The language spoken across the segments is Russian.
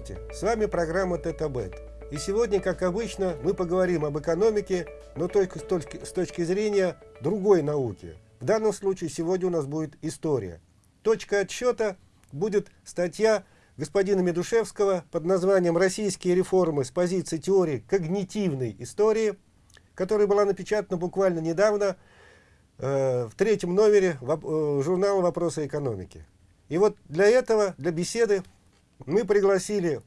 Здравствуйте, с вами программа Тетабет. И сегодня, как обычно, мы поговорим об экономике, но только с точки, с точки зрения другой науки. В данном случае сегодня у нас будет история. Точка отсчета будет статья господина Медушевского под названием «Российские реформы с позиции теории когнитивной истории», которая была напечатана буквально недавно э, в третьем номере э, журнала «Вопросы экономики». И вот для этого, для беседы, мы пригласили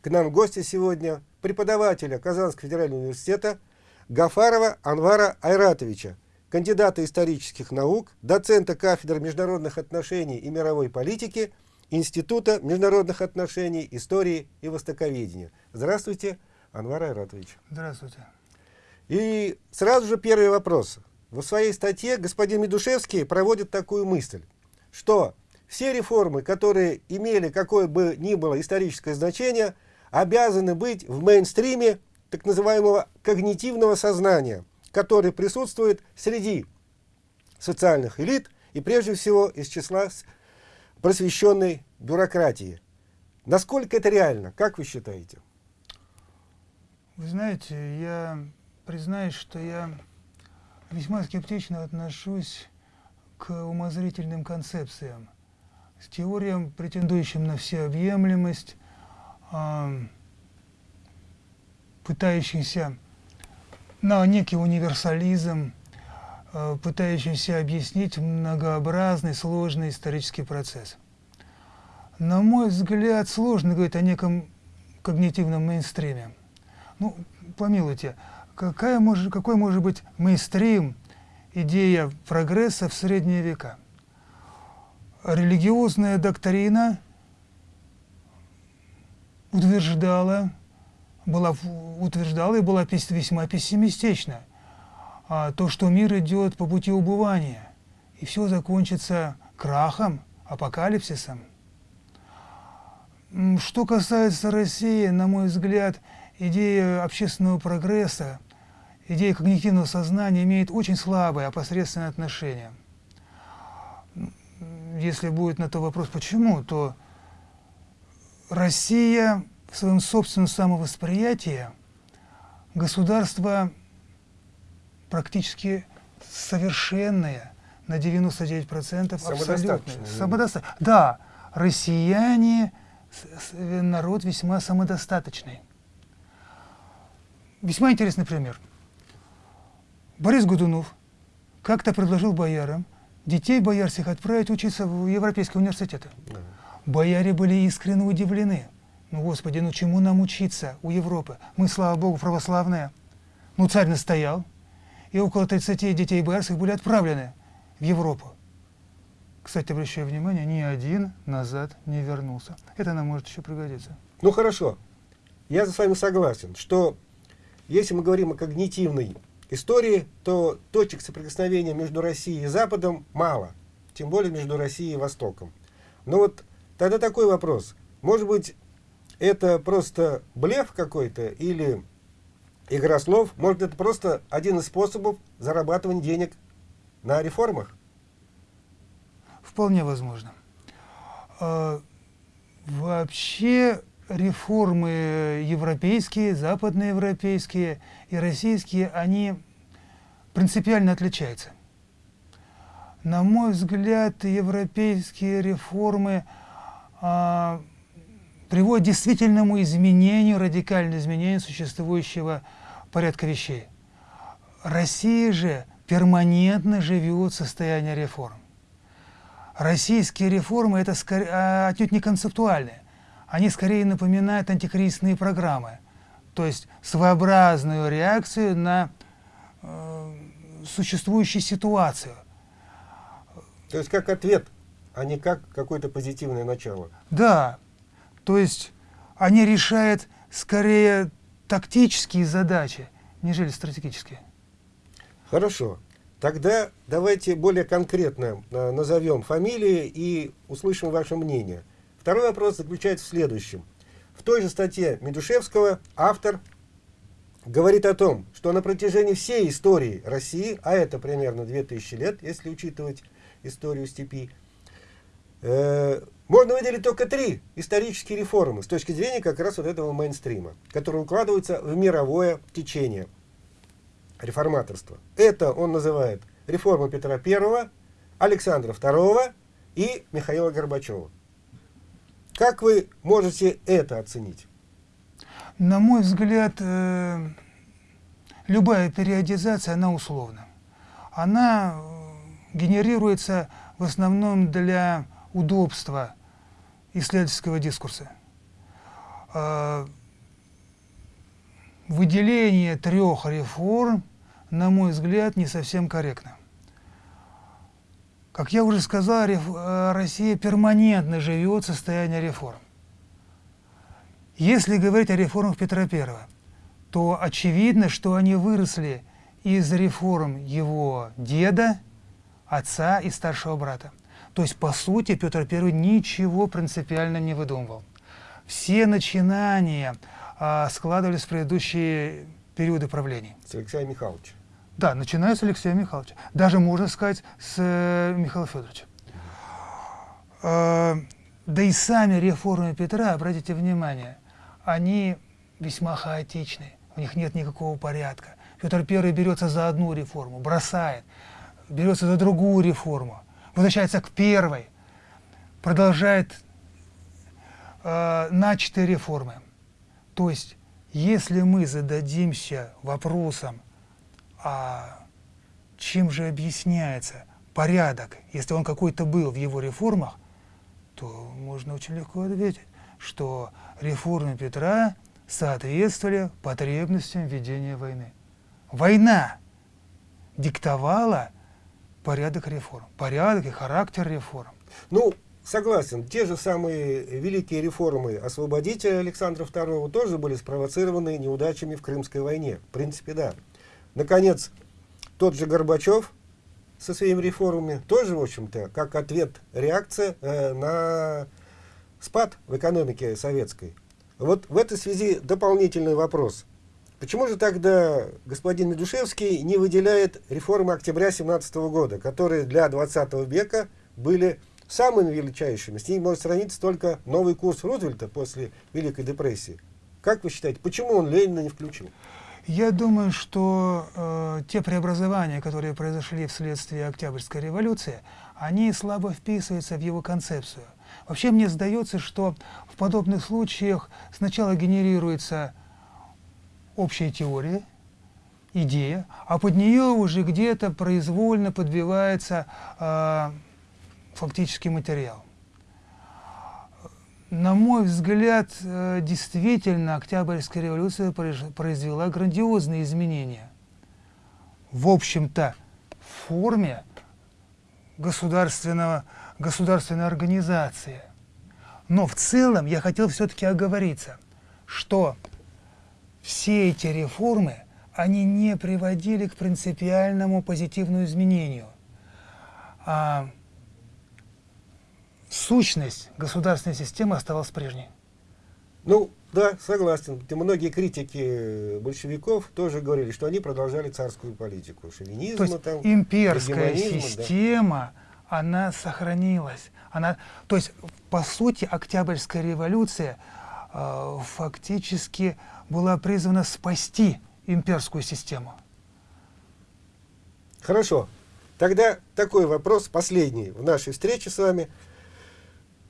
к нам гостя сегодня преподавателя Казанского федерального университета Гафарова Анвара Айратовича, кандидата исторических наук, доцента кафедры международных отношений и мировой политики Института международных отношений, истории и востоковедения. Здравствуйте, Анвар Айратович. Здравствуйте. И сразу же первый вопрос. В своей статье господин Медушевский проводит такую мысль, что все реформы, которые имели какое бы ни было историческое значение, обязаны быть в мейнстриме так называемого когнитивного сознания, который присутствует среди социальных элит и прежде всего из числа просвещенной бюрократии. Насколько это реально? Как вы считаете? Вы знаете, я признаюсь, что я весьма скептично отношусь к умозрительным концепциям с теориям, претендующим на всеобъемлемость, э, пытающимся на некий универсализм, э, пытающимся объяснить многообразный, сложный исторический процесс. На мой взгляд, сложно говорить о неком когнитивном мейнстриме. Ну, помилуйте, какая может, какой может быть мейнстрим, идея прогресса в средние века? Религиозная доктрина утверждала, была, утверждала и была весьма пессимистична. А то, что мир идет по пути убывания, и все закончится крахом, апокалипсисом. Что касается России, на мой взгляд, идея общественного прогресса, идея когнитивного сознания имеет очень слабое, опосредственное отношение – если будет на то вопрос, почему, то Россия в своем собственном самовосприятии государство практически совершенное, на 99% абсолютно. Самодостаточное. Да, россияне, народ весьма самодостаточный. Весьма интересный пример. Борис Годунов как-то предложил боярам детей боярских отправить учиться в европейские университеты. Да. Бояре были искренне удивлены. Ну, Господи, ну чему нам учиться у Европы? Мы, слава Богу, православные. Ну, царь настоял, и около 30 детей боярских были отправлены в Европу. Кстати, обращаю внимание, ни один назад не вернулся. Это нам может еще пригодиться. Ну, хорошо. Я с вами согласен, что если мы говорим о когнитивной истории, то точек соприкосновения между Россией и Западом мало, тем более между Россией и Востоком. Но вот тогда такой вопрос. Может быть, это просто блеф какой-то или игра слов? Может, это просто один из способов зарабатывания денег на реформах? Вполне возможно. А, вообще реформы европейские, западноевропейские и российские, они принципиально отличаются. На мой взгляд, европейские реформы а, приводят к действительному изменению, радикальному изменению существующего порядка вещей. Россия же перманентно живет в состоянии реформ. Российские реформы – это скорее, а, отнюдь не концептуальные они скорее напоминают антикризисные программы, то есть своеобразную реакцию на э, существующую ситуацию. То есть как ответ, а не как какое-то позитивное начало. Да, то есть они решают скорее тактические задачи, нежели стратегические. Хорошо. Тогда давайте более конкретно э, назовем фамилии и услышим ваше мнение. Второй вопрос заключается в следующем. В той же статье Медушевского автор говорит о том, что на протяжении всей истории России, а это примерно 2000 лет, если учитывать историю степи, Э, можно выделить только три исторические реформы с точки зрения как раз вот этого мейнстрима, которые укладываются в мировое течение реформаторства. Это он называет реформа Петра I, Александра II и Михаила Горбачева. Как вы можете это оценить? На мой взгляд, э, любая периодизация, она условна. Она э, генерируется в основном для удобства исследовательского дискурса. Э, выделение трех реформ, на мой взгляд, не совсем корректно. Как я уже сказал, э, Россия перманентно живет в состоянии реформ. Если говорить о реформах Петра I, то очевидно, что они выросли из реформ его деда, отца и старшего брата. То есть, по сути, Петр I ничего принципиально не выдумывал. Все начинания а, складывались в предыдущие периоды правления. С Алексея Михайловича. Да, начиная с Алексея Михайловича. Даже, можно сказать, с э, Михаила Федоровича. Э, да и сами реформы Петра, обратите внимание, они весьма хаотичны, у них нет никакого порядка. Петр I берется за одну реформу, бросает, берется за другую реформу, возвращается к первой, продолжает э, начатые реформы. То есть, если мы зададимся вопросом, а чем же объясняется порядок, если он какой-то был в его реформах, то можно очень легко ответить, что реформы Петра соответствовали потребностям ведения войны. Война диктовала порядок реформ, порядок и характер реформ. Ну, согласен, те же самые великие реформы освободителя Александра II тоже были спровоцированы неудачами в Крымской войне. В принципе, да. Наконец, тот же Горбачев со своими реформами тоже, в общем-то, как ответ, реакция э, на спад в экономике советской. Вот в этой связи дополнительный вопрос. Почему же тогда господин Медушевский не выделяет реформы октября 17 года, которые для 20 века были самыми величайшими? С ней может сравниться только новый курс Рузвельта после Великой депрессии. Как вы считаете, почему он Ленина не включил? Я думаю, что э, те преобразования, которые произошли вследствие Октябрьской революции, они слабо вписываются в его концепцию. Вообще мне сдается, что в подобных случаях сначала генерируется общая теория, идея, а под нее уже где-то произвольно подбивается э, фактический материал. На мой взгляд, э, действительно, Октябрьская революция произвела грандиозные изменения. В общем-то, в форме государственного, государственной организации. Но в целом я хотел все-таки оговориться, что все эти реформы, они не приводили к принципиальному позитивному изменению. А сущность государственной системы оставалась прежней. Ну, да, согласен. И многие критики большевиков тоже говорили, что они продолжали царскую политику. Шовинизм, то есть там, имперская система, да. она сохранилась. Она, то есть, по сути, Октябрьская революция э, фактически была призвана спасти имперскую систему. Хорошо. Тогда такой вопрос, последний в нашей встрече с вами –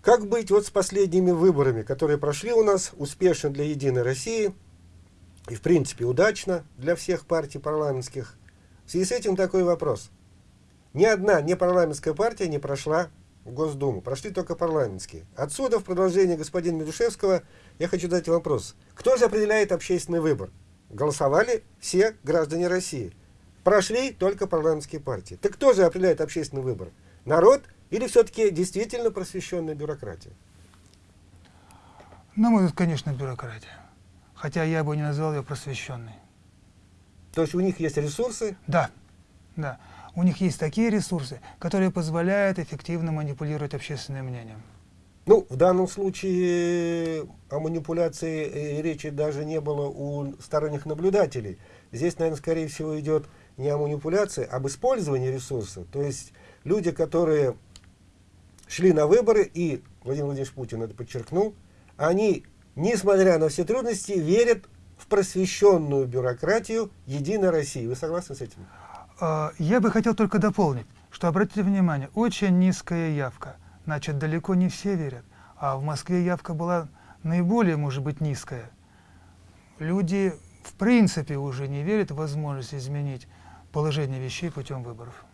как быть вот с последними выборами, которые прошли у нас успешно для Единой России и, в принципе, удачно для всех партий парламентских? В связи с этим такой вопрос. Ни одна непарламентская партия не прошла в Госдуму, прошли только парламентские. Отсюда, в продолжение господина Медушевского, я хочу задать вопрос. Кто же определяет общественный выбор? Голосовали все граждане России. Прошли только парламентские партии. Так кто же определяет общественный выбор? Народ или все-таки действительно просвещенная бюрократия? На мой взгляд, конечно, бюрократия. Хотя я бы не назвал ее просвещенной. То есть у них есть ресурсы? Да, да. У них есть такие ресурсы, которые позволяют эффективно манипулировать общественным мнением. Ну, в данном случае о манипуляции э, речи даже не было у сторонних наблюдателей. Здесь, наверное, скорее всего идет не о манипуляции, а об использовании ресурсов. То есть люди, которые шли на выборы, и Владимир Владимирович Путин это подчеркнул, они, несмотря на все трудности, верят в просвещенную бюрократию Единой России. Вы согласны с этим? А, я бы хотел только дополнить, что, обратите внимание, очень низкая явка. Значит, далеко не все верят. А в Москве явка была наиболее, может быть, низкая. Люди в принципе уже не верят в возможность изменить положение вещей путем выборов.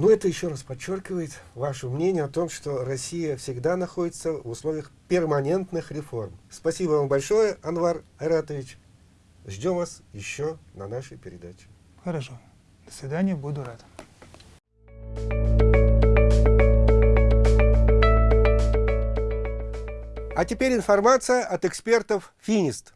Ну, это еще раз подчеркивает ваше мнение о том, что Россия всегда находится в условиях перманентных реформ. Спасибо вам большое, Анвар Айратович. Ждем вас еще на нашей передаче. Хорошо. До свидания, буду рад. А теперь информация от экспертов Финист.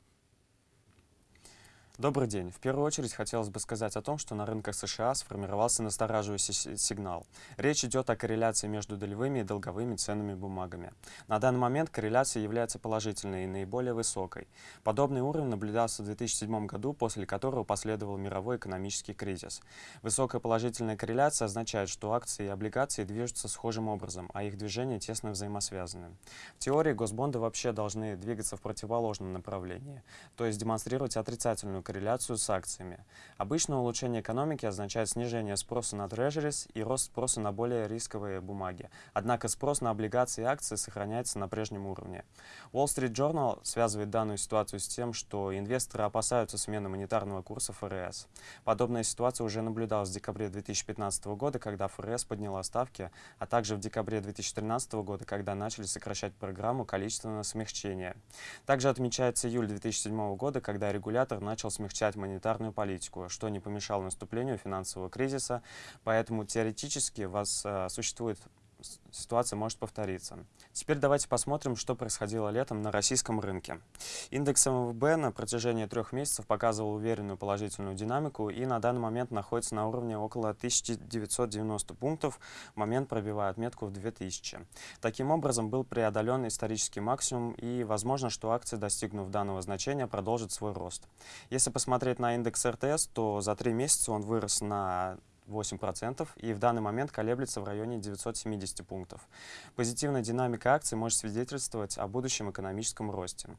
Добрый день. В первую очередь хотелось бы сказать о том, что на рынках США сформировался настораживающий сигнал. Речь идет о корреляции между долевыми и долговыми ценными бумагами. На данный момент корреляция является положительной и наиболее высокой. Подобный уровень наблюдался в 2007 году, после которого последовал мировой экономический кризис. Высокая положительная корреляция означает, что акции и облигации движутся схожим образом, а их движения тесно взаимосвязаны. В теории госбонды вообще должны двигаться в противоположном направлении, то есть демонстрировать отрицательную корреляцию с акциями. Обычно улучшение экономики означает снижение спроса на трежерис и рост спроса на более рисковые бумаги. Однако спрос на облигации и акции сохраняется на прежнем уровне. Wall Street Journal связывает данную ситуацию с тем, что инвесторы опасаются смены монетарного курса ФРС. Подобная ситуация уже наблюдалась в декабре 2015 года, когда ФРС подняла ставки, а также в декабре 2013 года, когда начали сокращать программу количественного смягчения. Также отмечается июль 2007 года, когда регулятор начал смягчать монетарную политику, что не помешало наступлению финансового кризиса, поэтому теоретически у вас э, существует ситуация может повториться. Теперь давайте посмотрим, что происходило летом на российском рынке. Индекс МВБ на протяжении трех месяцев показывал уверенную положительную динамику и на данный момент находится на уровне около 1990 пунктов, момент пробивая отметку в 2000. Таким образом, был преодолен исторический максимум и возможно, что акции, достигнув данного значения, продолжат свой рост. Если посмотреть на индекс РТС, то за три месяца он вырос на 8% и в данный момент колеблется в районе 970 пунктов. Позитивная динамика акций может свидетельствовать о будущем экономическом росте.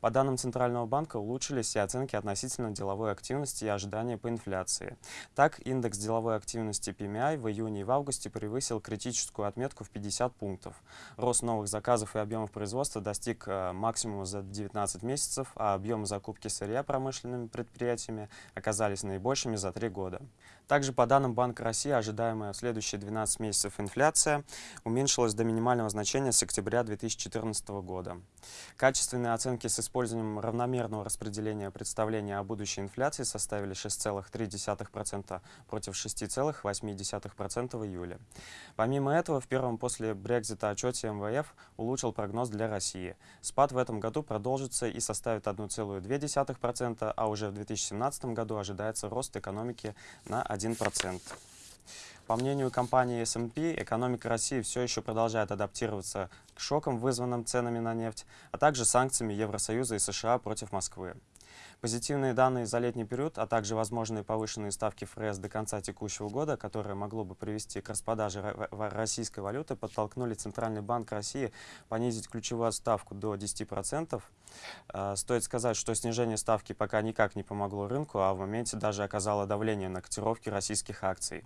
По данным Центрального банка улучшились и оценки относительно деловой активности и ожидания по инфляции. Так, индекс деловой активности PMI в июне и в августе превысил критическую отметку в 50 пунктов. Рост новых заказов и объемов производства достиг э, максимума за 19 месяцев, а объемы закупки сырья промышленными предприятиями оказались наибольшими за 3 года. Также по данным Банка России ожидаемая в следующие 12 месяцев инфляция уменьшилась до минимального значения с октября 2014 года. Качественные оценки с использованием равномерного распределения представления о будущей инфляции составили 6,3% против 6,8% в июле. Помимо этого, в первом после Брекзита отчете МВФ улучшил прогноз для России. Спад в этом году продолжится и составит 1,2%, а уже в 2017 году ожидается рост экономики на 1%. 1%. По мнению компании S&P, экономика России все еще продолжает адаптироваться к шокам, вызванным ценами на нефть, а также санкциями Евросоюза и США против Москвы. Позитивные данные за летний период, а также возможные повышенные ставки ФРС до конца текущего года, которые могло бы привести к распродаже российской валюты, подтолкнули Центральный банк России понизить ключевую ставку до 10%. А, стоит сказать, что снижение ставки пока никак не помогло рынку, а в моменте даже оказало давление на котировки российских акций.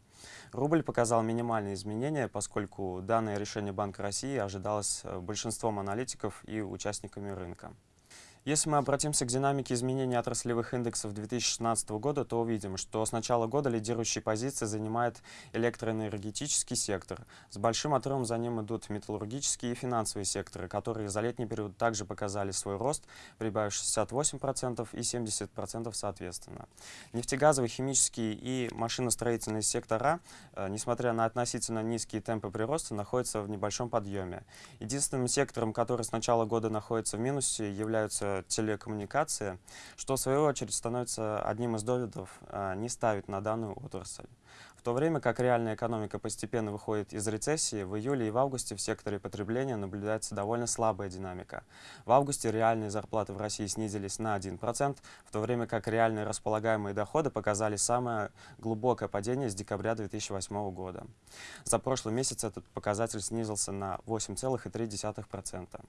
Рубль показал минимальные изменения, поскольку данное решение Банка России ожидалось э, большинством аналитиков и участниками рынка. Если мы обратимся к динамике изменений отраслевых индексов 2016 года, то увидим, что с начала года лидирующие позиции занимает электроэнергетический сектор. С большим отрывом за ним идут металлургические и финансовые секторы, которые за летний период также показали свой рост, прибавив 68% и 70% соответственно. Нефтегазовый, химический и машиностроительный сектора, э, несмотря на относительно низкие темпы прироста, находятся в небольшом подъеме. Единственным сектором, который с начала года находится в минусе, являются это телекоммуникации, что в свою очередь становится одним из доводов а, не ставить на данную отрасль. В то время как реальная экономика постепенно выходит из рецессии, в июле и в августе в секторе потребления наблюдается довольно слабая динамика. В августе реальные зарплаты в России снизились на 1%, в то время как реальные располагаемые доходы показали самое глубокое падение с декабря 2008 года. За прошлый месяц этот показатель снизился на 8,3%.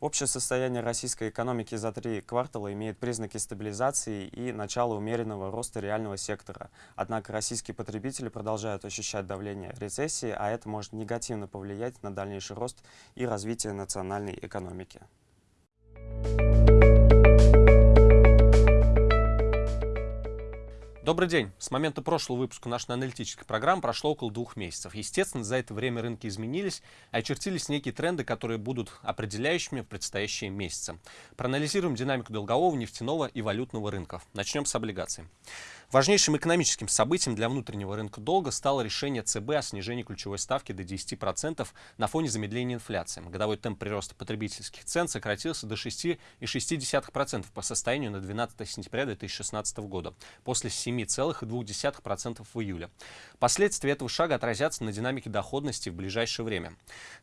Общее состояние российской экономики за три квартала имеет признаки стабилизации и начала умеренного роста реального сектора. Однако российские потребители продолжают ощущать давление рецессии, а это может негативно повлиять на дальнейший рост и развитие национальной экономики. Добрый день. С момента прошлого выпуска нашей аналитической программы прошло около двух месяцев. Естественно, за это время рынки изменились, и очертились некие тренды, которые будут определяющими в предстоящие месяцы. Проанализируем динамику долгового, нефтяного и валютного рынков. Начнем с облигаций. Важнейшим экономическим событием для внутреннего рынка долга стало решение ЦБ о снижении ключевой ставки до 10% на фоне замедления инфляции. Годовой темп прироста потребительских цен сократился до 6,6% по состоянию на 12 сентября 2016 года, после 7,2% в июле. Последствия этого шага отразятся на динамике доходности в ближайшее время.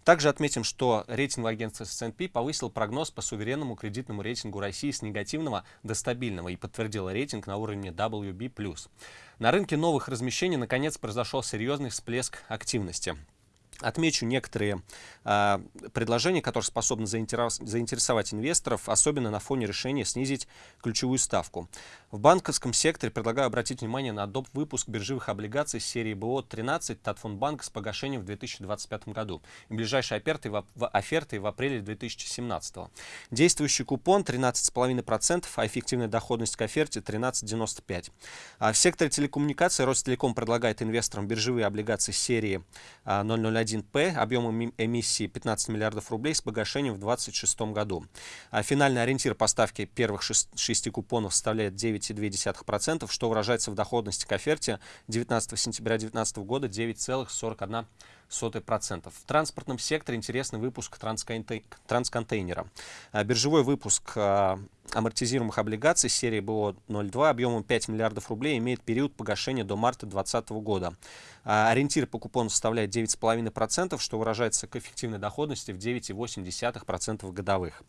Также отметим, что рейтинговое агентство S&P повысил прогноз по суверенному кредитному рейтингу России с негативного до стабильного и подтвердило рейтинг на уровне WB+. На рынке новых размещений наконец произошел серьезный всплеск активности. Отмечу некоторые э, предложения, которые способны заинтерес, заинтересовать инвесторов, особенно на фоне решения снизить ключевую ставку. В банковском секторе предлагаю обратить внимание на доп. выпуск биржевых облигаций серии БО-13 Татфонбанк с погашением в 2025 году и ближайшей офертой в, в, офертой в апреле 2017. Действующий купон 13,5%, а эффективная доходность к оферте 13,95%. А в секторе телекоммуникаций Ростелеком предлагает инвесторам биржевые облигации серии а, 001 1П объемом эмиссии 15 миллиардов рублей с погашением в 2026 году. А финальный ориентир поставки первых шести купонов составляет 9,2%, что выражается в доходности к оферте 19 сентября 2019 года 9,41%. В транспортном секторе интересный выпуск трансконтейнера. А, биржевой выпуск а, амортизируемых облигаций серии БО-02 объемом 5 миллиардов рублей имеет период погашения до марта 2020 года. А, ориентир по купону составляет 9,5%, что выражается к эффективной доходности в 9,8% годовых.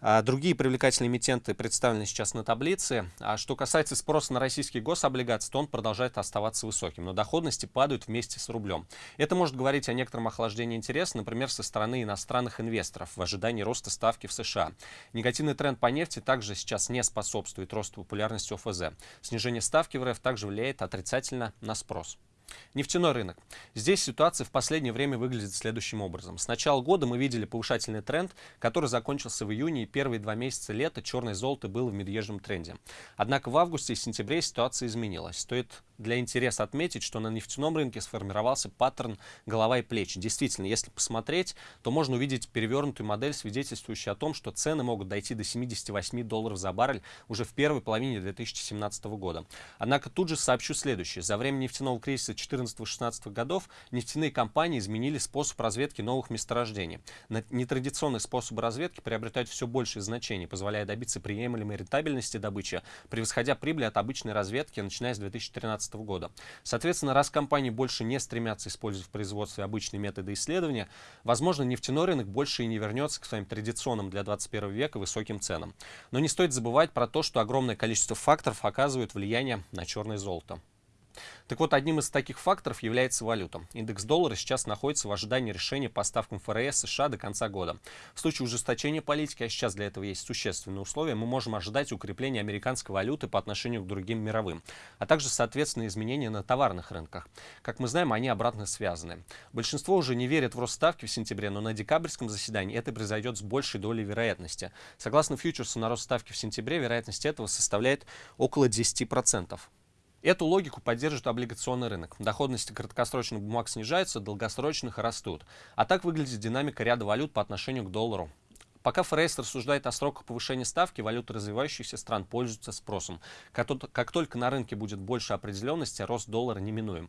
А другие привлекательные эмитенты представлены сейчас на таблице. А что касается спроса на российские гособлигации, то он продолжает оставаться высоким, но доходности падают вместе с рублем. Это может говорить о некотором охлаждении интереса, например, со стороны иностранных инвесторов в ожидании роста ставки в США. Негативный тренд по нефти также сейчас не способствует росту популярности ОФЗ. Снижение ставки в РФ также влияет отрицательно на спрос. Нефтяной рынок. Здесь ситуация в последнее время выглядит следующим образом. С начала года мы видели повышательный тренд, который закончился в июне, и первые два месяца лета черное золото было в медвежьем тренде. Однако в августе и сентябре ситуация изменилась. Стоит для интереса отметить, что на нефтяном рынке сформировался паттерн голова и плечи. Действительно, если посмотреть, то можно увидеть перевернутую модель, свидетельствующую о том, что цены могут дойти до 78 долларов за баррель уже в первой половине 2017 года. Однако тут же сообщу следующее. За время нефтяного кризиса 2014-2016 годов нефтяные компании изменили способ разведки новых месторождений. Нетрадиционные способы разведки приобретают все большее значение, позволяя добиться приемлемой рентабельности добычи, превосходя прибыль от обычной разведки, начиная с 2013 2015 года. Соответственно, раз компании больше не стремятся использовать в производстве обычные методы исследования, возможно, нефтяной рынок больше и не вернется к своим традиционным для 21 века высоким ценам. Но не стоит забывать про то, что огромное количество факторов оказывает влияние на черное золото. Так вот, одним из таких факторов является валюта. Индекс доллара сейчас находится в ожидании решения по ставкам ФРС США до конца года. В случае ужесточения политики, а сейчас для этого есть существенные условия, мы можем ожидать укрепления американской валюты по отношению к другим мировым, а также, соответственно, изменения на товарных рынках. Как мы знаем, они обратно связаны. Большинство уже не верит в рост ставки в сентябре, но на декабрьском заседании это произойдет с большей долей вероятности. Согласно фьючерсу на рост ставки в сентябре, вероятность этого составляет около 10%. Эту логику поддерживает облигационный рынок. Доходности краткосрочных бумаг снижаются, долгосрочных растут. А так выглядит динамика ряда валют по отношению к доллару. Пока ФРС рассуждает о сроках повышения ставки, валюты развивающихся стран пользуются спросом. Как только на рынке будет больше определенности, рост доллара неминуем.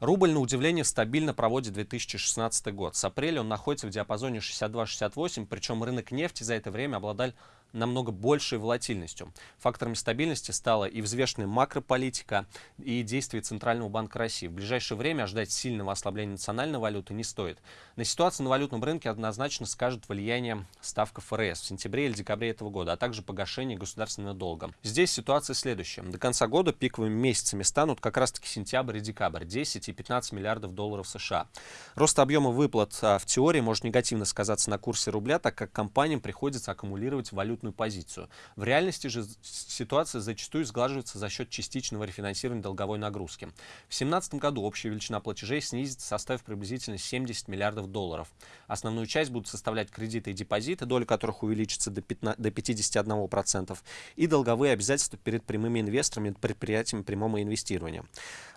Рубль, на удивление, стабильно проводит 2016 год. С апреля он находится в диапазоне 62-68, причем рынок нефти за это время обладал, намного большей волатильностью. Факторами стабильности стала и взвешенная макрополитика, и действия Центрального банка России. В ближайшее время ожидать сильного ослабления национальной валюты не стоит. На ситуацию на валютном рынке однозначно скажет влияние ставка ФРС в сентябре или декабре этого года, а также погашение государственного долга. Здесь ситуация следующая. До конца года пиковыми месяцами станут как раз-таки сентябрь и декабрь, 10 и 15 миллиардов долларов США. Рост объема выплат а, в теории может негативно сказаться на курсе рубля, так как компаниям приходится аккумулировать валютную позицию. В реальности же ситуация зачастую сглаживается за счет частичного рефинансирования долговой нагрузки. В 2017 году общая величина платежей снизится, составив приблизительно 70 миллиардов долларов. Основную часть будут составлять кредиты и депозиты, доля которых увеличится до 51%, и долговые обязательства перед прямыми инвесторами, предприятиями прямого инвестирования.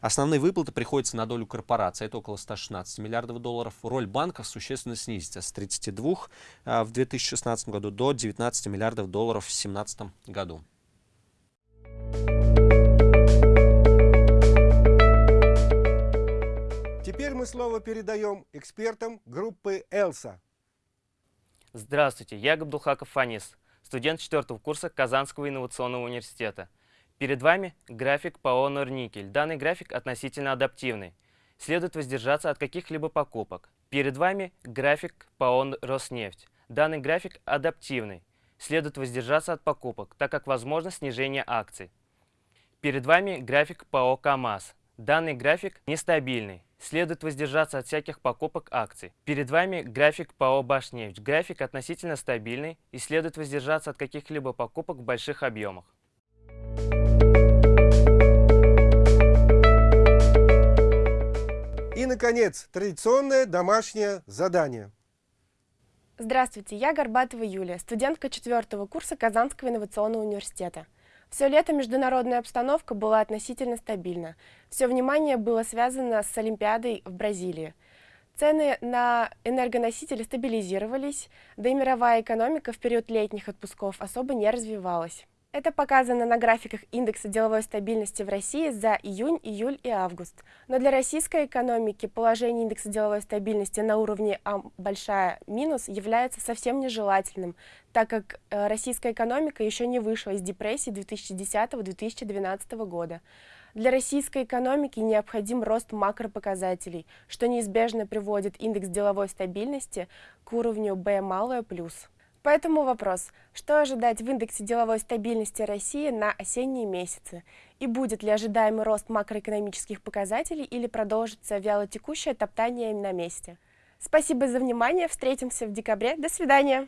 Основные выплаты приходятся на долю корпорации, это около 116 миллиардов долларов. Роль банков существенно снизится с 32 а, в 2016 году до 19 миллиардов долларов в 2017 году. Теперь мы слово передаем экспертам группы «Элса». Здравствуйте, я Габдулхаков Фанис, студент четвертого курса Казанского инновационного университета. Перед вами график ПАО «Норникель». Данный график относительно адаптивный. Следует воздержаться от каких-либо покупок. Перед вами график ПАО «Роснефть». Данный график адаптивный. Следует воздержаться от покупок, так как возможно снижение акций. Перед вами график ПАО «КамАЗ». Данный график нестабильный. Следует воздержаться от всяких покупок акций. Перед вами график ПАО «Башнефть». График относительно стабильный и следует воздержаться от каких-либо покупок в больших объемах. И, наконец, традиционное домашнее задание. Здравствуйте, я Горбатова Юлия, студентка четвертого курса Казанского инновационного университета. Все лето международная обстановка была относительно стабильна. Все внимание было связано с Олимпиадой в Бразилии. Цены на энергоносители стабилизировались, да и мировая экономика в период летних отпусков особо не развивалась. Это показано на графиках индекса деловой стабильности в России за июнь, июль и август. Но для российской экономики положение индекса деловой стабильности на уровне А большая минус является совсем нежелательным, так как э, российская экономика еще не вышла из депрессии 2010-2012 года. Для российской экономики необходим рост макропоказателей, что неизбежно приводит индекс деловой стабильности к уровню B малое плюс. Поэтому вопрос, что ожидать в индексе деловой стабильности России на осенние месяцы? И будет ли ожидаемый рост макроэкономических показателей или продолжится вялотекущее топтание на месте? Спасибо за внимание, встретимся в декабре, до свидания!